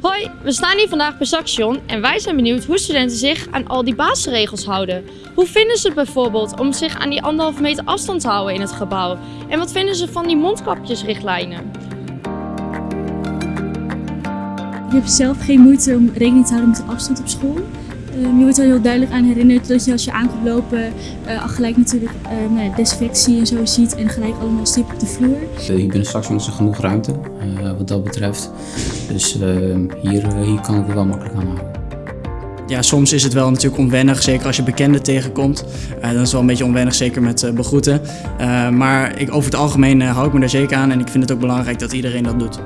Hoi, we staan hier vandaag bij Saxion en wij zijn benieuwd hoe studenten zich aan al die basisregels houden. Hoe vinden ze het bijvoorbeeld om zich aan die anderhalve meter afstand te houden in het gebouw? En wat vinden ze van die mondkapjesrichtlijnen? Je hebt zelf geen moeite om rekening te houden met de afstand op school. Je wordt er heel duidelijk aan herinnerd dat je als je aan komt lopen uh, al gelijk natuurlijk uh, nou desinfectie en zo ziet en gelijk allemaal stip op de vloer. Hier binnen straks is er genoeg ruimte wat dat betreft. Dus ehm, hier, hier kan ik er wel makkelijk aan houden. Ja, soms is het wel natuurlijk onwennig, zeker als je bekenden tegenkomt. dan is het wel een beetje onwennig, zeker met begroeten. maar ik, over het algemeen hou ik me daar zeker aan en ik vind het ook belangrijk dat iedereen dat doet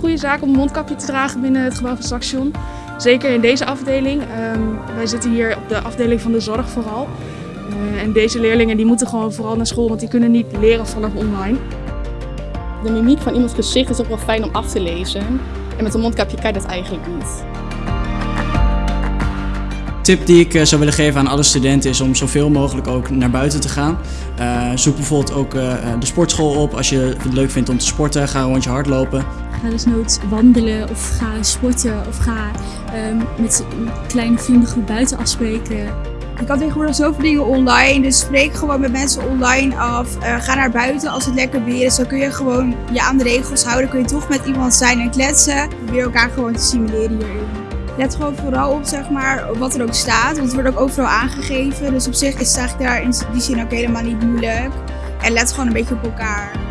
goede zaak om een mondkapje te dragen binnen het gebouw van Saxion. Zeker in deze afdeling. Um, wij zitten hier op de afdeling van de zorg vooral. Uh, en deze leerlingen die moeten gewoon vooral naar school, want die kunnen niet leren vanaf online. De mimiek van iemands gezicht is ook wel fijn om af te lezen. En met een mondkapje kan je dat eigenlijk niet. Tip die ik eh, zou willen geven aan alle studenten is om zoveel mogelijk ook naar buiten te gaan. Uh, zoek bijvoorbeeld ook uh, de sportschool op als je het leuk vindt om te sporten. Ga een rondje hardlopen. Ga dus nooit wandelen of ga sporten of ga um, met een kleine vriendengroep buiten afspreken. Je kan tegenwoordig zoveel dingen online, dus spreek gewoon met mensen online af. Uh, ga naar buiten als het lekker weer is. Dan kun je gewoon je aan de regels houden. Kun je toch met iemand zijn en kletsen. Probeer elkaar gewoon te simuleren hierin. Let gewoon vooral op zeg maar, wat er ook staat, want het wordt ook overal aangegeven. Dus op zich is het eigenlijk daar in die zin ook helemaal niet moeilijk. En let gewoon een beetje op elkaar.